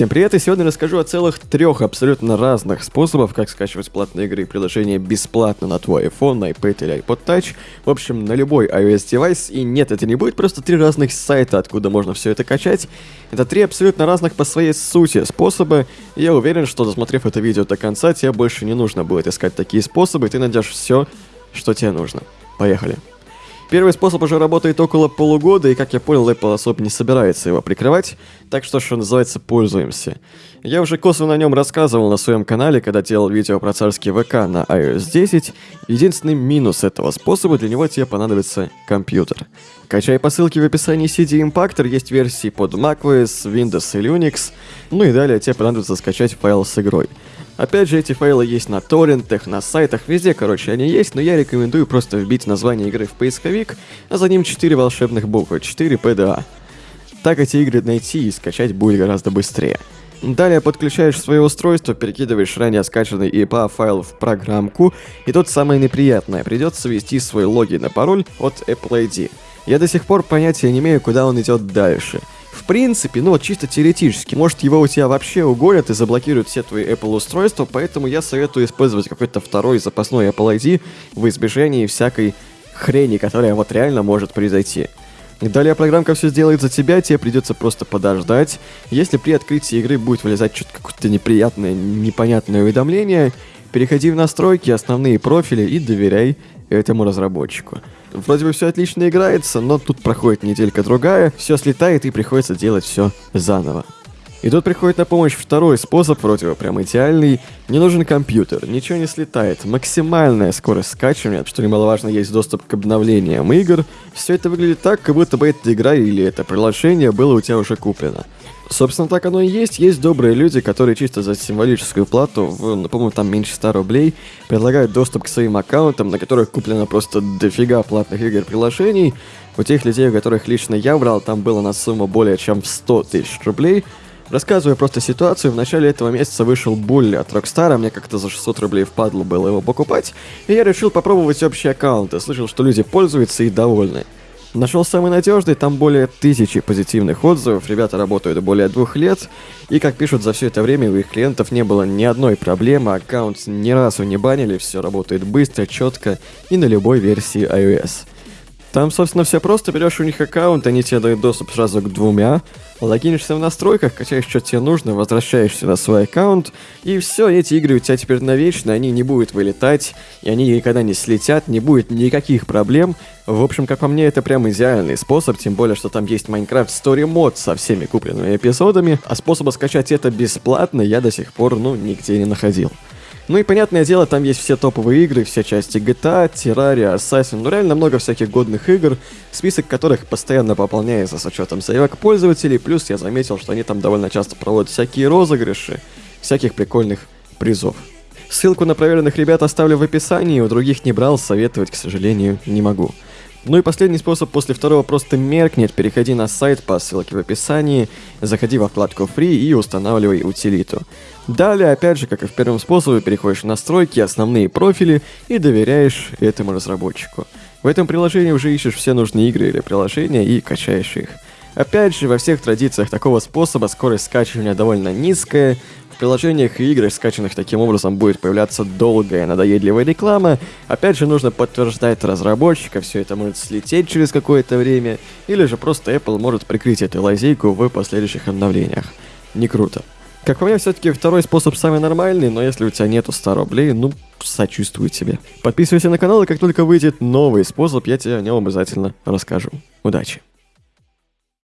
Всем привет, и сегодня расскажу о целых трех абсолютно разных способах, как скачивать платные игры и приложения бесплатно на твой iPhone, iPad или iPod Touch, в общем, на любой iOS девайс, и нет, это не будет просто три разных сайта, откуда можно все это качать, это три абсолютно разных по своей сути способа, и я уверен, что досмотрев это видео до конца, тебе больше не нужно будет искать такие способы, и ты найдешь все, что тебе нужно. Поехали. Первый способ уже работает около полугода, и, как я понял, Apple особо не собирается его прикрывать, так что, что называется, пользуемся. Я уже косвенно о нем рассказывал на своем канале, когда делал видео про царский ВК на iOS 10. Единственный минус этого способа, для него тебе понадобится компьютер. Качай по ссылке в описании CD Impactor, есть версии под macOS, Windows и Linux, ну и далее тебе понадобится скачать файл с игрой. Опять же, эти файлы есть на торрентах, на сайтах, везде, короче, они есть, но я рекомендую просто вбить название игры в поисковик, а за ним 4 волшебных буквы, 4 PDA. Так эти игры найти и скачать будет гораздо быстрее. Далее подключаешь свое устройство, перекидываешь ранее скачанный IPA файл в программку, и тут самое неприятное, придется ввести свой логин и пароль от Apple ID. Я до сих пор понятия не имею, куда он идет дальше. Принципе, ну вот чисто теоретически, может его у тебя вообще угонят и заблокируют все твои Apple устройства, поэтому я советую использовать какой-то второй запасной Apple ID в избежании всякой хрени, которая вот реально может произойти. Далее программка все сделает за тебя, тебе придется просто подождать. Если при открытии игры будет вылезать что-то какое-то неприятное, непонятное уведомление, переходи в настройки, основные профили и доверяй этому разработчику. Вроде бы все отлично играется, но тут проходит неделька-другая, все слетает и приходится делать все заново. И тут приходит на помощь второй способ, бы прям идеальный. Не нужен компьютер, ничего не слетает. Максимальная скорость скачивания, что немаловажно, есть доступ к обновлениям игр. Все это выглядит так, как будто бы эта игра или это приложение было у тебя уже куплено. Собственно, так оно и есть. Есть добрые люди, которые чисто за символическую плату, в, по-моему, там меньше 100 рублей, предлагают доступ к своим аккаунтам, на которых куплено просто дофига платных игр приложений. У тех людей, у которых лично я брал, там было на сумму более чем в 100 тысяч рублей. Рассказывая просто ситуацию, в начале этого месяца вышел Булли от Rockstar, мне как-то за 600 рублей впадло было его покупать, и я решил попробовать общий аккаунт, и слышал, что люди пользуются и довольны. Нашел самый надежный, там более тысячи позитивных отзывов, ребята работают более двух лет, и как пишут, за все это время у их клиентов не было ни одной проблемы, аккаунт ни разу не банили, все работает быстро, четко и на любой версии iOS. Там, собственно, все просто, берешь у них аккаунт, они тебе дают доступ сразу к двумя, логинишься в настройках, качаешь, что тебе нужно, возвращаешься на свой аккаунт, и все, эти игры у тебя теперь навечно, они не будут вылетать, и они никогда не слетят, не будет никаких проблем. В общем, как по мне, это прям идеальный способ, тем более, что там есть Minecraft Story Mod со всеми купленными эпизодами, а способа скачать это бесплатно я до сих пор, ну, нигде не находил. Ну и понятное дело, там есть все топовые игры, все части GTA, Terraria, Assassin, ну реально много всяких годных игр, список которых постоянно пополняется с учетом заявок пользователей, плюс я заметил, что они там довольно часто проводят всякие розыгрыши, всяких прикольных призов. Ссылку на проверенных ребят оставлю в описании, у других не брал, советовать, к сожалению, не могу. Ну и последний способ после второго просто меркнет. Переходи на сайт по ссылке в описании, заходи во вкладку Free и устанавливай утилиту. Далее, опять же, как и в первом способе, переходишь в настройки, основные профили и доверяешь этому разработчику. В этом приложении уже ищешь все нужные игры или приложения и качаешь их. Опять же, во всех традициях такого способа скорость скачивания довольно низкая, приложениях и играх, скачанных таким образом, будет появляться долгая надоедливая реклама. Опять же, нужно подтверждать разработчика, все это может слететь через какое-то время, или же просто Apple может прикрыть эту лазейку в последующих обновлениях. Не круто. Как по мне, все-таки второй способ самый нормальный, но если у тебя нету 100 рублей, ну, сочувствую тебе. Подписывайся на канал, и как только выйдет новый способ, я тебе о нем обязательно расскажу. Удачи!